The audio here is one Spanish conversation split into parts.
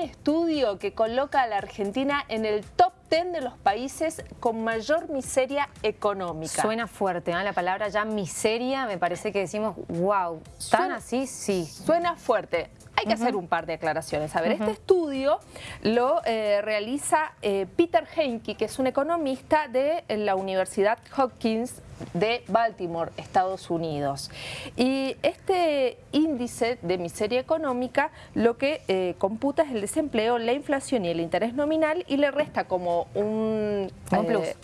un estudio que coloca a la Argentina en el top 10 de los países con mayor miseria económica. Suena fuerte, ¿no? La palabra ya miseria, me parece que decimos, wow, ¿tan así? Sí. Suena fuerte. Hay que hacer un par de aclaraciones. A ver, este estudio lo eh, realiza eh, Peter Heinke, que es un economista de la Universidad Hopkins de Baltimore, Estados Unidos. Y este índice de miseria económica lo que eh, computa es el desempleo, la inflación y el interés nominal y le resta como un... Eh,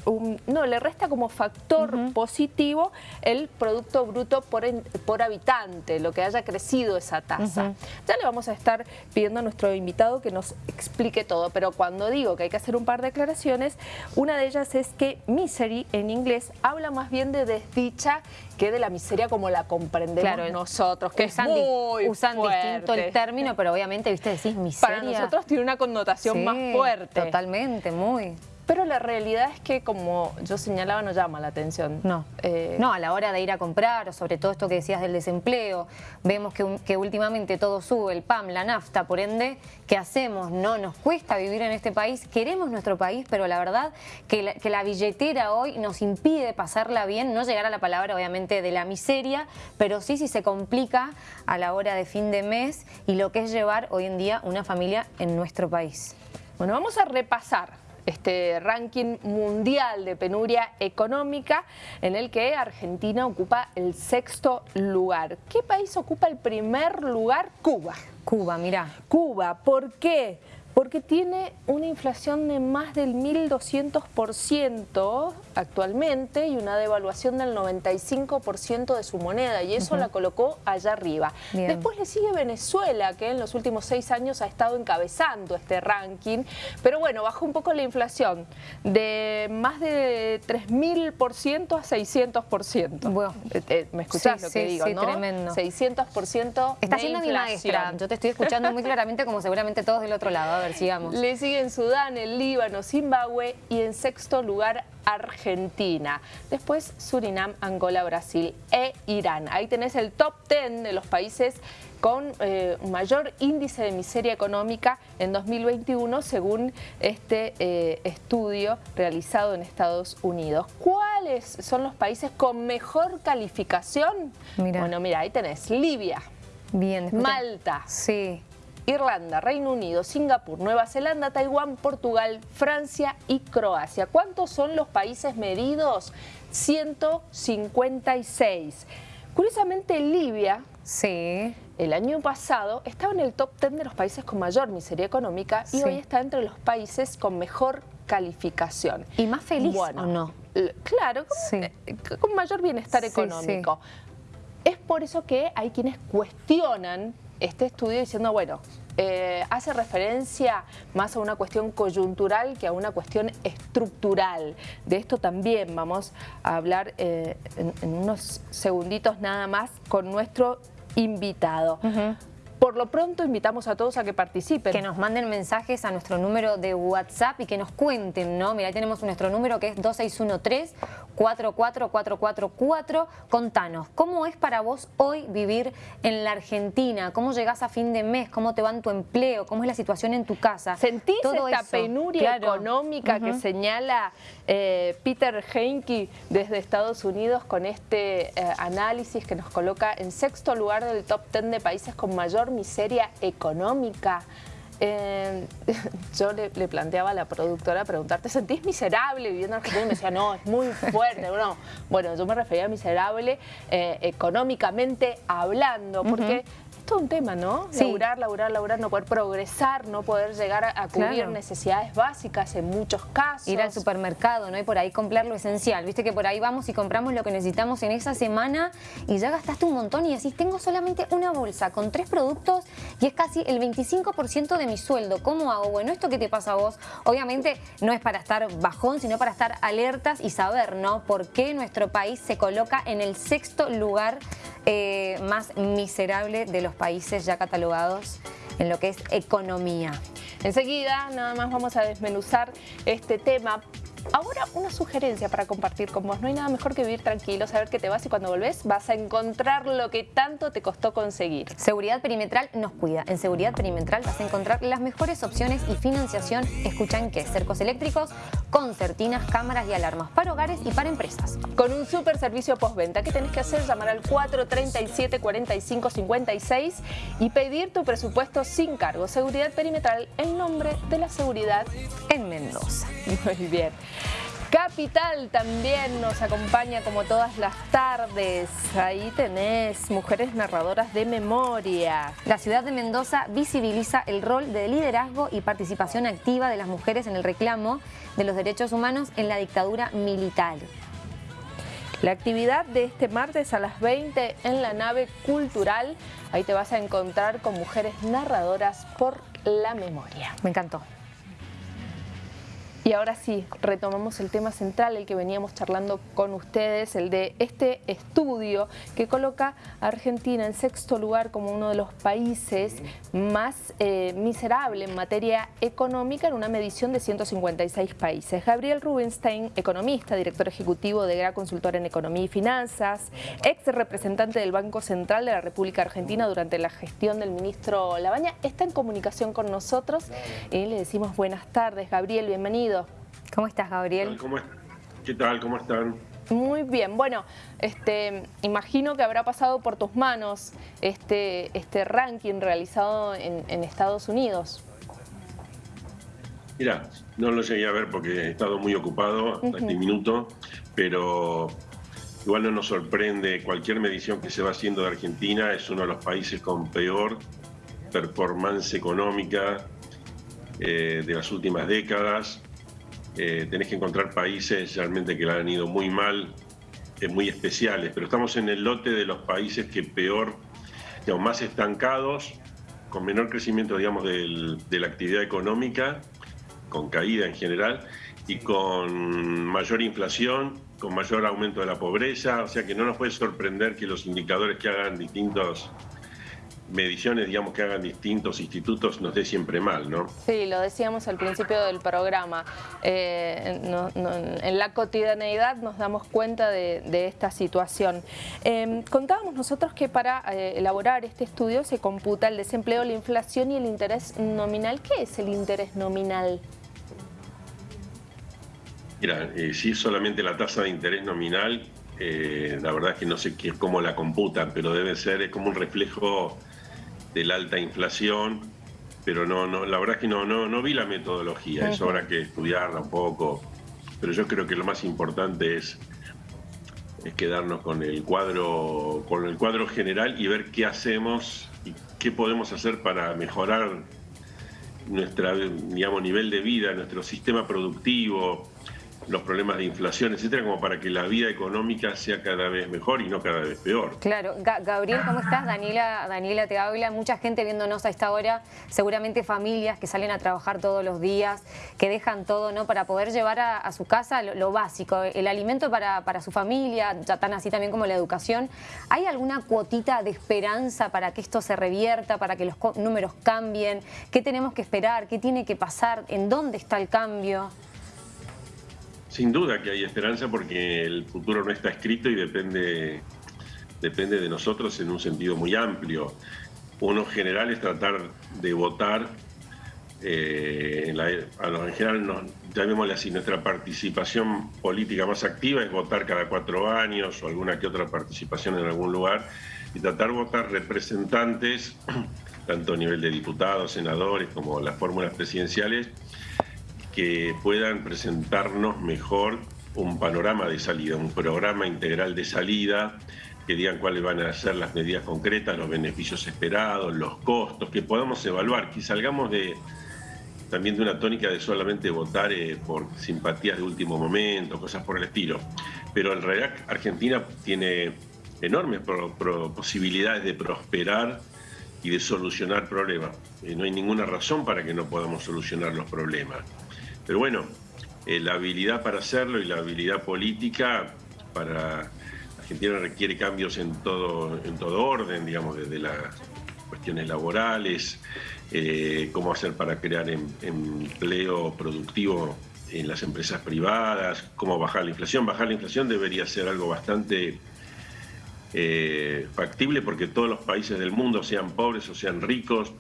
no, le resta como factor positivo el Producto Bruto por, por habitante, lo que haya crecido esa tasa. Ya le vamos a estar pidiendo a nuestro invitado que nos explique todo, pero cuando digo que hay que hacer un par de declaraciones, una de ellas es que misery en inglés habla más bien de desdicha que de la miseria como la comprendemos nosotros, que usan, usan distinto el término, pero obviamente, viste, decís miseria. Para nosotros tiene una connotación más fuerte. totalmente, muy. Pero la realidad es que, como yo señalaba, no llama la atención. No, eh, no a la hora de ir a comprar, o sobre todo esto que decías del desempleo, vemos que, últimamente todo sube, el PAM, la nafta, por ende, ¿qué hacemos? No, nos cuesta vivir en este país, queremos nuestro país, pero la verdad que la, que la billetera hoy nos impide pasarla bien, no llegar a la palabra obviamente de la miseria, pero sí si se complica a la hora de fin de mes y lo que es llevar hoy en día una familia en nuestro país. Bueno, vamos a repasar este ranking mundial de penuria económica en el que Argentina ocupa el sexto lugar. ¿Qué país ocupa el primer lugar? Cuba. Cuba, mira. Cuba, ¿por qué? Porque tiene una inflación de más del 1.200% actualmente y una devaluación del 95% de su moneda y eso la colocó allá arriba. Después le sigue Venezuela que en los últimos seis años ha estado encabezando este ranking, pero bueno, bajó un poco la inflación de más de 3.000% a 600%. Bueno, eh, eh, ¿Me escuchás lo que digo, sí, tremendo. 600% Está siendo mi maestra, yo te estoy escuchando muy claramente como seguramente todos del otro lado sigamos. Le siguen Sudán, el Líbano, Zimbabue y en sexto lugar Argentina. Después Surinam, Angola, Brasil e Irán. Ahí tenés el top 10 de los países con eh, mayor índice de miseria económica en 2021 según este eh, estudio realizado en Estados Unidos. ¿Cuáles son los países con mejor calificación? Bueno, mira, ahí tenés Libia, Bien, Malta, sí. Irlanda, Reino Unido, Singapur, Nueva Zelanda, Taiwán, Portugal, Francia y Croacia. ¿Cuántos son los países medidos? 156. Curiosamente, Libia, sí. el año pasado, estaba en el top 10 de los países con mayor miseria económica y hoy está entre los países con mejor calificación. ¿Y más feliz bueno, o no? Claro, con, eh, con mayor bienestar económico. Es por eso que hay quienes cuestionan este estudio diciendo, bueno, eh, hace referencia más a una cuestión coyuntural que a una cuestión estructural. De esto también vamos a hablar eh, en, unos segunditos nada más con nuestro invitado. Por lo pronto invitamos a todos a que participen. Que nos manden mensajes a nuestro número de WhatsApp y que nos cuenten, ¿no? Mira, ahí tenemos nuestro número que es 2613-44444. Contanos, ¿cómo es para vos hoy vivir en la Argentina? ¿Cómo llegás a fin de mes? ¿Cómo te va en tu empleo? ¿Cómo es la situación en tu casa? ¿Sentís esta penuria económica que señala eh, Peter Heinke desde Estados Unidos con este eh, análisis que nos coloca en sexto lugar del top 10 de países con mayor miseria económica. Eh, yo le, planteaba a la productora preguntar, ¿te sentís miserable viviendo en Argentina? Y me decía, no, es muy fuerte. Bueno, bueno yo me refería a miserable eh, económicamente hablando, porque todo un tema, ¿no? Sí. Laburar, laburar, laburar, no poder progresar, no poder llegar a, cubrir necesidades básicas en muchos casos. Ir al supermercado, ¿no? Y por ahí comprar lo esencial. Viste que por ahí vamos y compramos lo que necesitamos en esa semana y ya gastaste un montón y decís, tengo solamente una bolsa con tres productos y es casi el 25% de mi sueldo. ¿Cómo hago? Bueno, ¿esto qué te pasa a vos? Obviamente no es para estar bajón, sino para estar alertas y saber, ¿no? Por qué nuestro país se coloca en el sexto lugar eh, más miserable de los países ya catalogados en lo que es economía. Enseguida nada más vamos a desmenuzar este tema Ahora una sugerencia para compartir con vos. No hay nada mejor que vivir tranquilo, saber que te vas y cuando volvés vas a encontrar lo que tanto te costó conseguir. Seguridad Perimetral nos cuida. En Seguridad Perimetral vas a encontrar las mejores opciones y financiación. Escuchan que cercos eléctricos, concertinas, cámaras y alarmas para hogares y para empresas. Con un super servicio postventa, ¿qué tenés que hacer? Llamar al 437 45 56 y pedir tu presupuesto sin cargo. Seguridad Perimetral, el nombre de la seguridad en Mendoza. Muy bien. Capital también nos acompaña como todas las tardes. Ahí tenés mujeres narradoras de memoria. La ciudad de Mendoza visibiliza el rol de liderazgo y participación activa de las mujeres en el reclamo de los derechos humanos en la dictadura militar. La actividad de este martes a las 20 en la nave cultural, ahí te vas a encontrar con mujeres narradoras por la memoria. Me encantó. Y ahora sí, retomamos el tema central, el que veníamos charlando con ustedes, el de este estudio que coloca a Argentina en sexto lugar como uno de los países más eh, miserable en materia económica en una medición de 156 países. Gabriel Rubinstein, economista, director ejecutivo de GRA Consultor en Economía y Finanzas, ex representante del Banco Central de la República Argentina durante la gestión del ministro Labaña, está en comunicación con nosotros y le decimos buenas tardes. Gabriel, bienvenido. ¿Cómo estás, Gabriel? ¿Qué tal? ¿Cómo están? Muy bien, bueno, este, imagino que habrá pasado por tus manos este, este ranking realizado en, Estados Unidos. Mira, no lo llegué a ver porque he estado muy ocupado hasta este minuto, pero igual no nos sorprende, cualquier medición que se va haciendo de Argentina es uno de los países con peor performance económica eh, de las últimas décadas. Eh, tenés que encontrar países realmente que la han ido muy mal, eh, muy especiales, pero estamos en el lote de los países que peor, digamos, más estancados, con menor crecimiento, digamos, de la actividad económica, con caída en general, y con mayor inflación, con mayor aumento de la pobreza, o sea que no nos puede sorprender que los indicadores que hagan distintos mediciones, digamos, que hagan distintos institutos nos dé siempre mal, ¿no? Sí, lo decíamos al principio del programa. Eh, en la cotidianeidad nos damos cuenta de, esta situación. Em, contábamos nosotros que para eh, elaborar este estudio se computa el desempleo, la inflación y el interés nominal. ¿Qué es el interés nominal? Mira, eh, si es solamente la tasa de interés nominal, la verdad es que no sé qué, cómo la computan, pero debe ser es como un reflejo de la alta inflación, pero no, no, la verdad es que no, no, no vi la metodología, es hora que estudiarla un poco, pero yo creo que lo más importante es, es quedarnos con el cuadro, con el cuadro general y ver qué hacemos y qué podemos hacer para mejorar nuestro digamos, nivel de vida, nuestro sistema productivo, los problemas de inflación, etcétera, como para que la vida económica sea cada vez mejor y no cada vez peor. Claro. Gabriel, ¿cómo estás? Daniela, Daniela te habla. Mucha gente viéndonos a esta hora, seguramente familias que salen a trabajar todos los días, que dejan todo ¿no? para poder llevar a, su casa lo, básico, el alimento para, para su familia, ya tan así también como la educación. ¿Hay alguna cuotita de esperanza para que esto se revierta, para que los números cambien? ¿Qué tenemos que esperar? ¿Qué tiene que pasar? ¿En dónde está el cambio? Sin duda que hay esperanza porque el futuro no está escrito y depende, depende de nosotros en un sentido muy amplio. Uno general es tratar de votar, eh, en, la, en general, nos, llamémosle así, nuestra participación política más activa es votar cada cuatro años o alguna que otra participación en algún lugar y tratar de votar representantes, tanto a nivel de diputados, senadores como las fórmulas presidenciales, que puedan presentarnos mejor un panorama de salida, un programa integral de salida, que digan cuáles van a ser las medidas concretas, los beneficios esperados, los costos, que podamos evaluar, que salgamos de también de una tónica de solamente votar eh, por simpatías de último momento, cosas por el estilo. Pero en realidad Argentina tiene enormes posibilidades de prosperar y de solucionar problemas. Eh, no hay ninguna razón para que no podamos solucionar los problemas. Pero bueno, eh, la habilidad para hacerlo y la habilidad política para Argentina requiere cambios en todo, en todo orden, digamos, desde las cuestiones laborales, eh, cómo hacer para crear em, empleo productivo en las empresas privadas, cómo bajar la inflación. Bajar la inflación debería ser algo bastante eh, factible porque todos los países del mundo, sean pobres o sean ricos,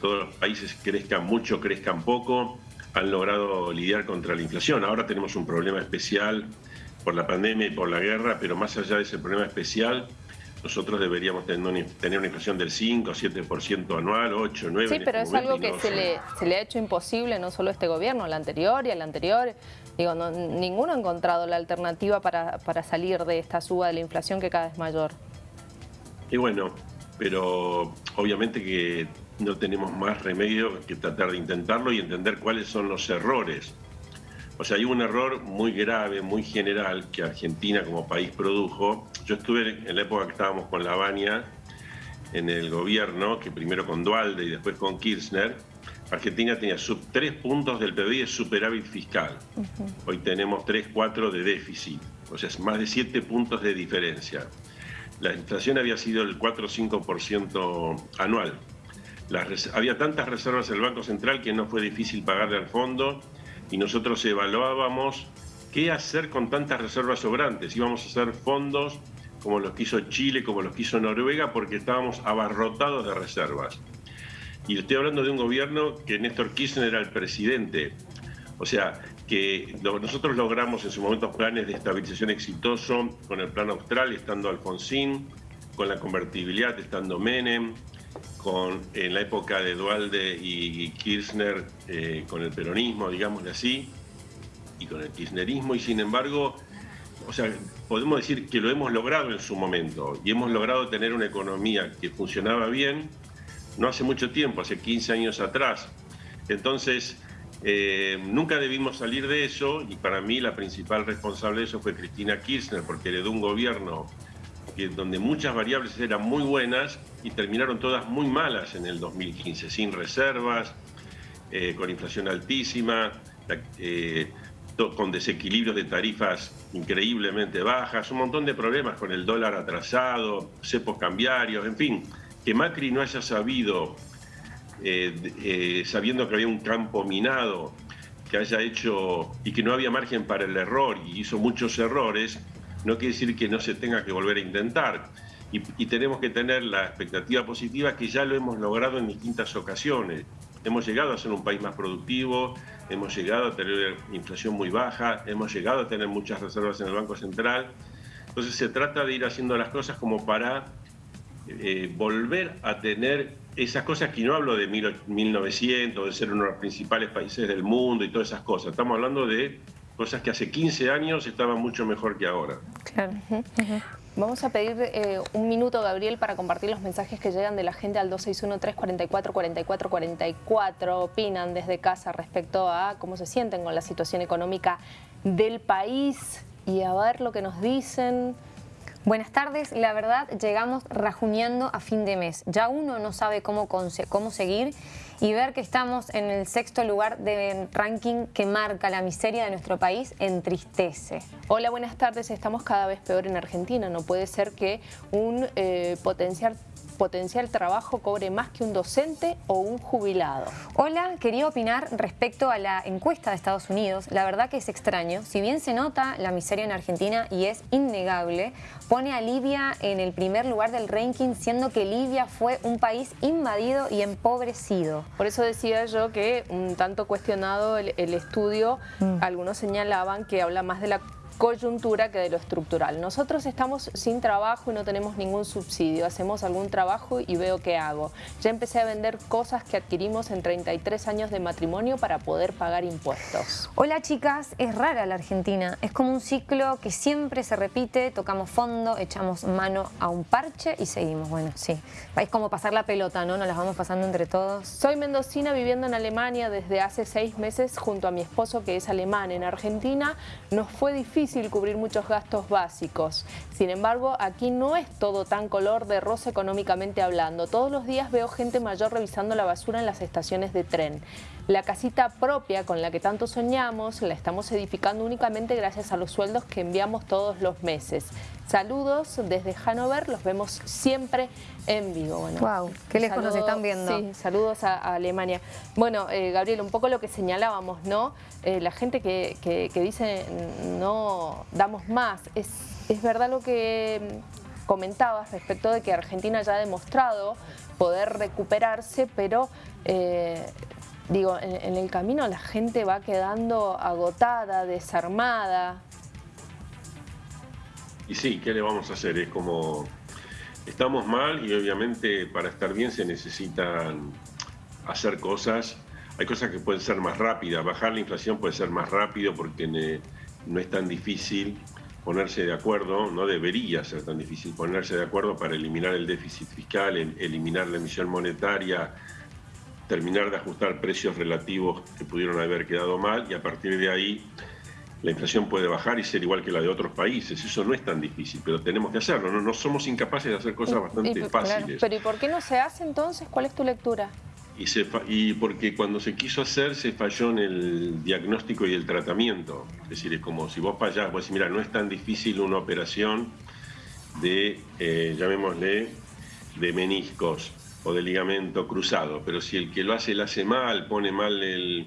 todos los países crezcan mucho, crezcan poco, han logrado lidiar contra la inflación. Ahora tenemos un problema especial por la pandemia y por la guerra, pero más allá de ese problema especial, nosotros deberíamos tener una, inflación del 5, 7% anual, 8, 9. Sí, pero es algo que se le, se le ha hecho imposible no solo a este gobierno, al anterior y al anterior. Digo, no, ninguno ha encontrado la alternativa para, para salir de esta suba de la inflación que cada vez es mayor. Y bueno, pero obviamente que no tenemos más remedio que tratar de intentarlo y entender cuáles son los errores. O sea, hay un error muy grave, muy general que Argentina como país produjo. Yo estuve en la época que estábamos con la Baña en el gobierno, que primero con Dualde y después con Kirchner, Argentina tenía sub 3 puntos del PBI de superávit fiscal. Hoy tenemos 3, 4 de déficit, o sea, es más de 7 puntos de diferencia. La inflación había sido el 4 o 5% anual. Había tantas reservas en el Banco Central que no fue difícil pagarle al fondo y nosotros evaluábamos qué hacer con tantas reservas sobrantes. Íbamos a hacer fondos como los que hizo Chile, como los que hizo Noruega, porque estábamos abarrotados de reservas. Y estoy hablando de un gobierno que Néstor Kirchner era el presidente. O sea, que nosotros logramos en su momento planes de estabilización exitoso con el plan austral, estando Alfonsín, con la convertibilidad, estando Menem, con, en la época de Dualde y Kirchner eh, con el peronismo, digámosle así, y con el kirchnerismo, y sin embargo, o sea, podemos decir que lo hemos logrado en su momento, y hemos logrado tener una economía que funcionaba bien, no hace mucho tiempo, hace 15 años atrás. Entonces, eh, nunca debimos salir de eso, y para mí la principal responsable de eso fue Cristina Kirchner, porque heredó un gobierno donde muchas variables eran muy buenas y terminaron todas muy malas en el 2015, sin reservas, eh, con inflación altísima, eh, con desequilibrios de tarifas increíblemente bajas, un montón de problemas con el dólar atrasado, cepos cambiarios, en fin, que Macri no haya sabido, eh, sabiendo que había un campo minado, que haya hecho y que no había margen para el error y hizo muchos errores, no quiere decir que no se tenga que volver a intentar. Y, tenemos que tener la expectativa positiva que ya lo hemos logrado en distintas ocasiones. Hemos llegado a ser un país más productivo, hemos llegado a tener inflación muy baja, hemos llegado a tener muchas reservas en el Banco Central. Entonces se trata de ir haciendo las cosas como para eh, volver a tener esas cosas que no hablo de 1900, de ser uno de los principales países del mundo y todas esas cosas. Estamos hablando de cosas que hace 15 años estaban mucho mejor que ahora. Claro. Vamos a pedir eh, un minuto, Gabriel, para compartir los mensajes que llegan de la gente al 261-344-4444. Opinan desde casa respecto a cómo se sienten con la situación económica del país y a ver lo que nos dicen. Buenas tardes, la verdad llegamos rajuneando a fin de mes. Ya uno no sabe cómo, cómo seguir y ver que estamos en el sexto lugar del ranking que marca la miseria de nuestro país entristece. Hola, buenas tardes. Estamos cada vez peor en Argentina. No puede ser que un eh, potencial potencial trabajo cobre más que un docente o un jubilado. Hola, quería opinar respecto a la encuesta de Estados Unidos. La verdad que es extraño. Si bien se nota la miseria en Argentina y es innegable, pone a Libia en el primer lugar del ranking, siendo que Libia fue un país invadido y empobrecido. Por eso decía yo que un tanto cuestionado el, estudio, mm. algunos señalaban que habla más de la coyuntura que de lo estructural. Nosotros estamos sin trabajo y no tenemos ningún subsidio. Hacemos algún trabajo y veo qué hago. Ya empecé a vender cosas que adquirimos en 33 años de matrimonio para poder pagar impuestos. Hola chicas, es rara la Argentina. Es como un ciclo que siempre se repite, tocamos fondo, echamos mano a un parche y seguimos. Bueno, sí. Es como pasar la pelota, ¿no? Nos las vamos pasando entre todos. Soy mendocina viviendo en Alemania desde hace seis meses junto a mi esposo que es alemán. En Argentina nos fue difícil difícil cubrir muchos gastos básicos. Sin embargo, aquí no es todo tan color de rosa económicamente hablando. Todos los días veo gente mayor revisando la basura en las estaciones de tren. La casita propia con la que tanto soñamos la estamos edificando únicamente gracias a los sueldos que enviamos todos los meses. Saludos desde Hanover, los vemos siempre en vivo. Bueno, wow, qué lejos nos están viendo. Sí, saludos a, Alemania. Bueno, eh, Gabriel, un poco lo que señalábamos, ¿no? Eh, la gente que, que, dice no damos más, es, es verdad lo que comentabas respecto de que Argentina ya ha demostrado poder recuperarse, pero eh, digo, en, el camino la gente va quedando agotada, desarmada. Y sí, ¿qué le vamos a hacer? Es como, estamos mal y obviamente para estar bien se necesitan hacer cosas. Hay cosas que pueden ser más rápidas, bajar la inflación puede ser más rápido porque no es tan difícil ponerse de acuerdo, no debería ser tan difícil ponerse de acuerdo para eliminar el déficit fiscal, eliminar la emisión monetaria, terminar de ajustar precios relativos que pudieron haber quedado mal y a partir de ahí la inflación puede bajar y ser igual que la de otros países. Eso no es tan difícil, pero tenemos que hacerlo. No, no somos incapaces de hacer cosas bastante fáciles. pero ¿y por qué no se hace entonces? ¿Cuál es tu lectura? Y, y porque cuando se quiso hacer se falló en el diagnóstico y el tratamiento. Es decir, es como si vos fallás, vos decís, mira, no es tan difícil una operación de, eh, llamémosle, de meniscos o de ligamento cruzado, pero si el que lo hace lo hace mal, pone mal el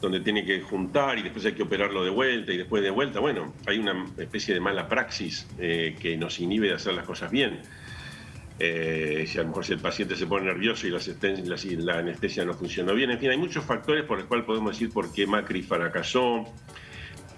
donde tiene que juntar y después hay que operarlo de vuelta y después de vuelta, bueno, hay una especie de mala praxis eh, que nos inhibe de hacer las cosas bien. Eh, si a lo mejor si el paciente se pone nervioso y la, anestesia no funcionó bien. En fin, hay muchos factores por los cuales podemos decir por qué Macri fracasó.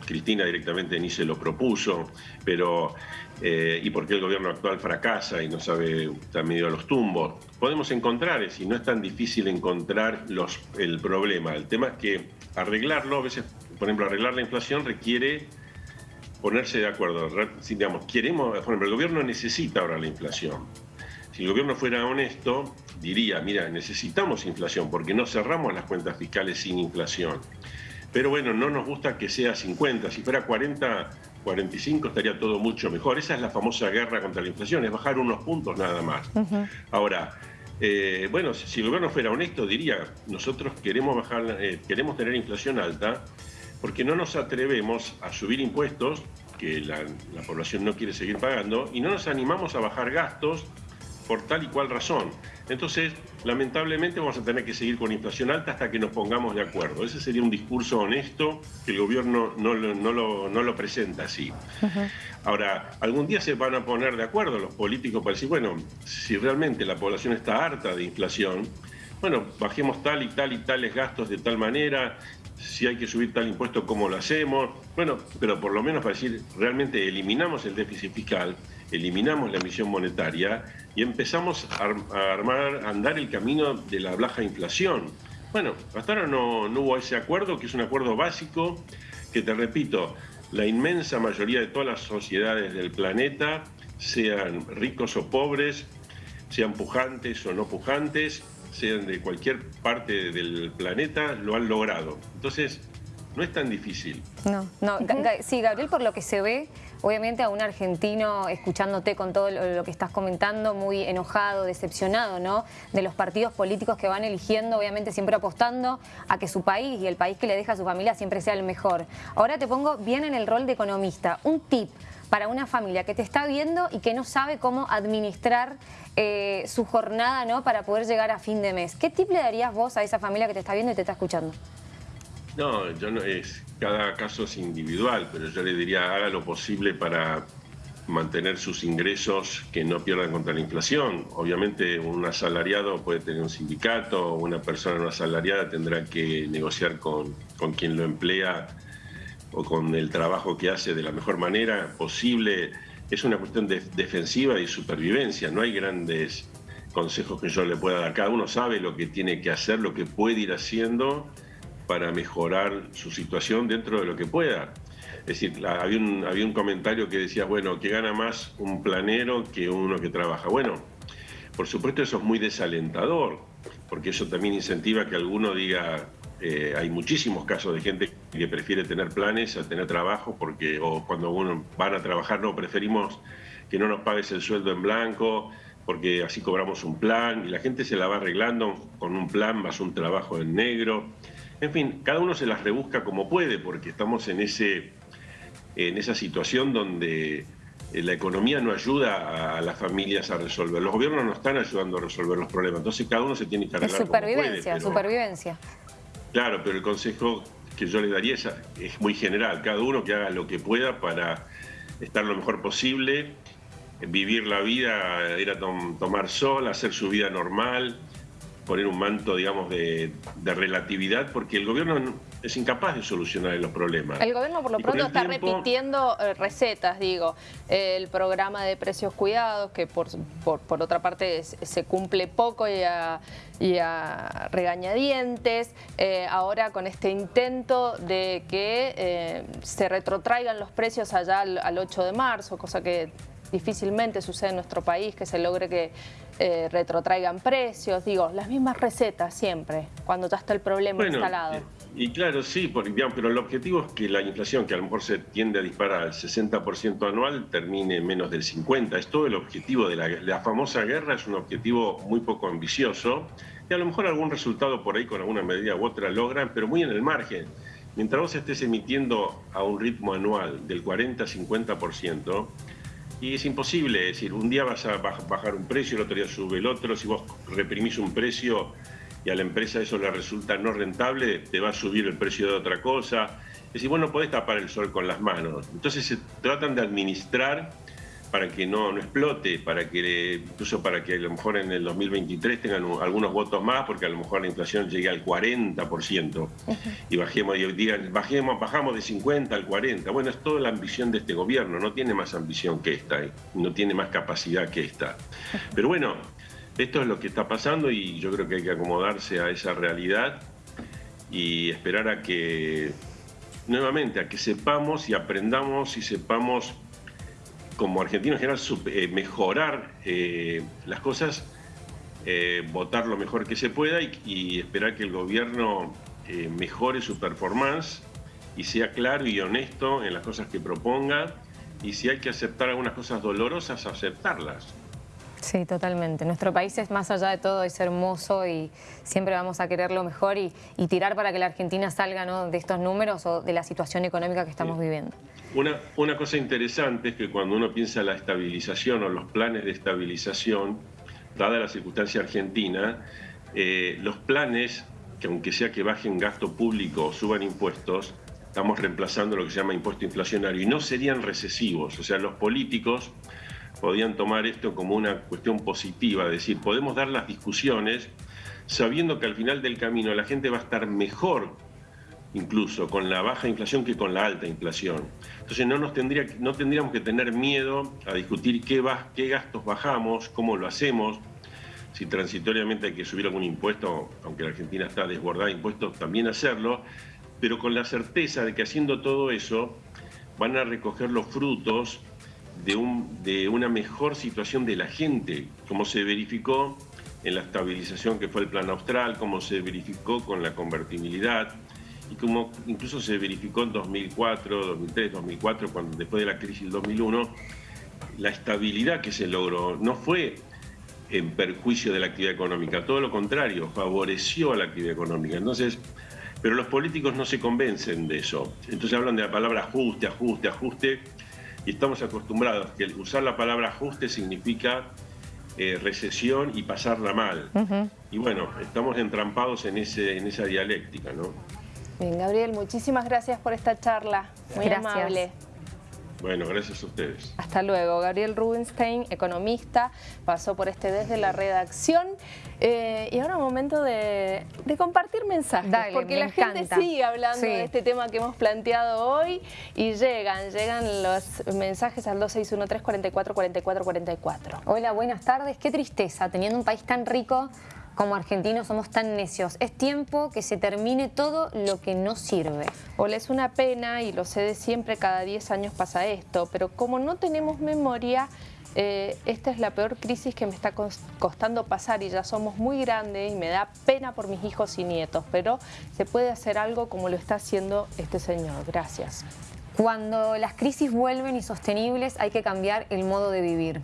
Cristina directamente ni se lo propuso, pero eh, y por qué el gobierno actual fracasa y no sabe, está medio a los tumbos. Podemos encontrar, y no es tan difícil encontrar los, el problema. El tema es que arreglarlo, a veces, por ejemplo, arreglar la inflación requiere ponerse de acuerdo. digamos, queremos, por ejemplo, el gobierno necesita ahora la inflación si el gobierno fuera honesto, diría, mira, necesitamos inflación porque no cerramos las cuentas fiscales sin inflación. Pero bueno, no nos gusta que sea 50, si fuera 40, 45 estaría todo mucho mejor. Esa es la famosa guerra contra la inflación, es bajar unos puntos nada más. Ahora, eh, bueno, si el gobierno fuera honesto, diría, nosotros queremos, bajar, eh, queremos tener inflación alta porque no nos atrevemos a subir impuestos que la población no quiere seguir pagando y no nos animamos a bajar gastos por tal y cual razón. Entonces, lamentablemente vamos a tener que seguir con inflación alta hasta que nos pongamos de acuerdo. Ese sería un discurso honesto que el gobierno no, lo, presenta así. Ahora, algún día se van a poner de acuerdo los políticos para decir, bueno, si realmente la población está harta de inflación, bueno, bajemos tal y tal y tales gastos de tal manera, si hay que subir tal impuesto, ¿cómo lo hacemos? Bueno, pero por lo menos para decir, realmente eliminamos el déficit fiscal, eliminamos la emisión monetaria y empezamos a, armar, a andar el camino de la baja inflación. Bueno, hasta ahora no, no hubo ese acuerdo, que es un acuerdo básico, que te repito, la inmensa mayoría de todas las sociedades del planeta, sean ricos o pobres, sean pujantes o no pujantes, sean de cualquier parte del planeta, lo han logrado. Entonces, no es tan difícil. No, no. Sí, Gabriel, por lo que se ve, obviamente a un argentino escuchándote con todo lo, que estás comentando, muy enojado, decepcionado, ¿no? De los partidos políticos que van eligiendo, obviamente siempre apostando a que su país y el país que le deja a su familia siempre sea el mejor. Ahora te pongo bien en el rol de economista. Un tip para una familia que te está viendo y que no sabe cómo administrar eh, su jornada ¿no? para poder llegar a fin de mes. ¿Qué tip le darías vos a esa familia que te está viendo y te está escuchando? No, yo no es, cada caso es individual, pero yo le diría haga lo posible para mantener sus ingresos que no pierdan contra la inflación. Obviamente un asalariado puede tener un sindicato, una persona no asalariada tendrá que negociar con, con quien lo emplea o con el trabajo que hace de la mejor manera posible. Es una cuestión de defensiva y supervivencia, no hay grandes consejos que yo le pueda dar. Cada uno sabe lo que tiene que hacer, lo que puede ir haciendo para mejorar su situación dentro de lo que pueda. Es decir, había un, comentario que decía, bueno, que gana más un planero que uno que trabaja. Bueno, por supuesto eso es muy desalentador, porque eso también incentiva que alguno diga, eh, hay muchísimos casos de gente que prefiere tener planes a tener trabajo, porque o cuando uno van a trabajar, no, preferimos que no nos pagues el sueldo en blanco, porque así cobramos un plan, y la gente se la va arreglando con un plan más un trabajo en negro. En fin, cada uno se las rebusca como puede porque estamos en, ese, en esa situación donde eh, la economía no ayuda a las familias a resolver. Los gobiernos no están ayudando a resolver los problemas, entonces cada uno se tiene que arreglar Es supervivencia, supervivencia. Claro, pero el consejo que yo le daría es, es, muy general, cada uno que haga lo que pueda para estar lo mejor posible, vivir la vida, ir a tomar sol, hacer su vida normal, poner un manto, digamos, de, relatividad, porque el gobierno es incapaz de solucionar los problemas. El gobierno por lo pronto está repitiendo eh, recetas, digo, el programa de precios cuidados, que por, por, otra parte se cumple poco y a, regañadientes, eh, ahora con este intento de que eh, se retrotraigan los precios allá al, al 8 de marzo, cosa que difícilmente sucede en nuestro país, que se logre que eh, retrotraigan precios, digo, las mismas recetas siempre, cuando ya está el problema instalado. Y, claro, sí, pero el objetivo es que la inflación, que a lo mejor se tiende a disparar al 60% anual, termine menos del 50%. Es todo el objetivo de la, la famosa guerra, es un objetivo muy poco ambicioso, y a lo mejor algún resultado por ahí con alguna medida u otra logran, pero muy en el margen. Mientras vos estés emitiendo a un ritmo anual del 40-50%, y es imposible, es decir, un día vas a bajar un precio, el otro día sube el otro, si vos reprimís un precio y a la empresa eso le resulta no rentable, te va a subir el precio de otra cosa. Es decir, vos no podés tapar el sol con las manos. Entonces se tratan de administrar para que no, no explote, para que incluso para que a lo mejor en el 2023 tengan algunos votos más, porque a lo mejor la inflación llegue al 40% y bajemos, y digan, bajemos, bajamos de 50 al 40. Bueno, es toda la ambición de este gobierno, no tiene más ambición que esta, ¿eh? no tiene más capacidad que esta. Pero bueno, esto es lo que está pasando y yo creo que hay que acomodarse a esa realidad y esperar a que, nuevamente, a que sepamos y aprendamos y sepamos como argentino en general, eh, mejorar eh, las cosas, eh, votar lo mejor que se pueda y, esperar que el gobierno mejore su performance y sea claro y honesto en las cosas que proponga y si hay que aceptar algunas cosas dolorosas, aceptarlas. Sí, totalmente. Nuestro país es más allá de todo, es hermoso y siempre vamos a querer lo mejor y, tirar para que la Argentina salga de estos números o de la situación económica que estamos viviendo. Una, una cosa interesante es que cuando uno piensa en la estabilización o los planes de estabilización, dada la circunstancia argentina, eh, los planes, que aunque sea que bajen gasto público o suban impuestos, estamos reemplazando lo que se llama impuesto inflacionario y no serían recesivos. O sea, los políticos podían tomar esto como una cuestión positiva, es decir, podemos dar las discusiones sabiendo que al final del camino la gente va a estar mejor incluso con la baja inflación que con la alta inflación. Entonces no, nos tendría, no tendríamos que tener miedo a discutir qué, qué gastos bajamos, cómo lo hacemos, si transitoriamente hay que subir algún impuesto, aunque la Argentina está desbordada de impuestos, también hacerlo, pero con la certeza de que haciendo todo eso van a recoger los frutos de, un, de una mejor situación de la gente, como se verificó en la estabilización que fue el plan austral, como se verificó con la convertibilidad y como incluso se verificó en 2004, 2003, 2004, cuando después de la crisis del 2001, la estabilidad que se logró no fue en perjuicio de la actividad económica, todo lo contrario, favoreció a la actividad económica. Entonces, pero los políticos no se convencen de eso. Entonces hablan de la palabra ajuste, ajuste, ajuste, y estamos acostumbrados que usar la palabra ajuste significa eh, recesión y pasarla mal. Y bueno, estamos entrampados en, ese, en esa dialéctica, ¿no? Bien, Gabriel, muchísimas gracias por esta charla. Muy amable. Bueno, gracias a ustedes. Hasta luego. Gabriel Rubinstein, economista, pasó por este desde la redacción. Eh, y ahora momento de, compartir mensajes, porque la gente sigue hablando de este tema que hemos planteado hoy y llegan, llegan los mensajes al 2613 44 44 44. Hola, buenas tardes. Qué tristeza, teniendo un país tan rico como argentinos somos tan necios. Es tiempo que se termine todo lo que no sirve. Hola, es una pena y lo sé de siempre, cada 10 años pasa esto, pero como no tenemos memoria, eh, esta es la peor crisis que me está costando pasar y ya somos muy grandes y me da pena por mis hijos y nietos, pero se puede hacer algo como lo está haciendo este señor. Gracias. Cuando las crisis vuelven insostenibles hay que cambiar el modo de vivir.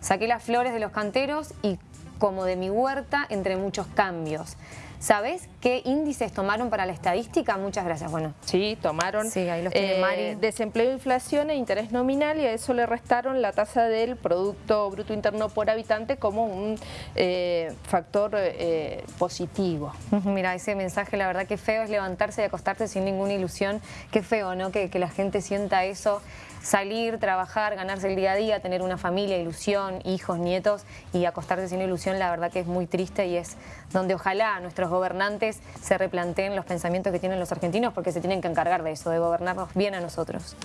Saqué las flores de los canteros y como de mi huerta entre muchos cambios. ¿Sabés qué índices tomaron para la estadística? Muchas gracias. Bueno. Sí, tomaron sí, ahí los tiene eh, desempleo, inflación e interés nominal y a eso le restaron la tasa del Producto Bruto Interno por habitante como un eh, factor eh, positivo. Mira, ese mensaje la verdad que feo es levantarse y acostarse sin ninguna ilusión. Qué feo, ¿no? Que, que la gente sienta eso salir, trabajar, ganarse el día a día, tener una familia, ilusión, hijos, nietos y acostarse sin ilusión, la verdad que es muy triste y es donde ojalá nuestros gobernantes se replanteen los pensamientos que tienen los argentinos porque se tienen que encargar de eso, de gobernarnos bien a nosotros.